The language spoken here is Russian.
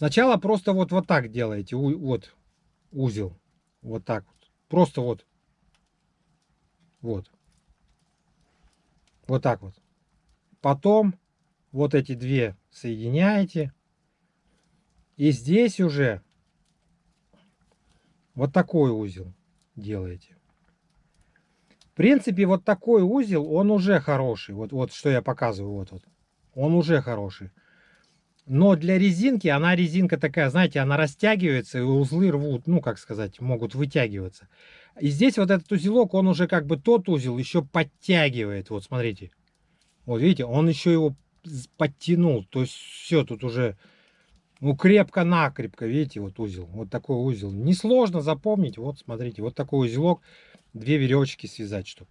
Сначала просто вот, вот так делаете, вот узел, вот так вот. Просто вот, вот. Вот так вот. Потом вот эти две соединяете. И здесь уже вот такой узел делаете. В принципе, вот такой узел, он уже хороший. Вот, вот что я показываю, вот, вот. Он уже хороший. Но для резинки, она резинка такая, знаете, она растягивается, и узлы рвут, ну, как сказать, могут вытягиваться. И здесь вот этот узелок, он уже как бы тот узел еще подтягивает. Вот, смотрите. Вот, видите, он еще его подтянул. То есть все, тут уже, ну, крепко-накрепко, видите, вот узел. Вот такой узел. Несложно запомнить. Вот, смотрите, вот такой узелок. Две веревочки связать, чтобы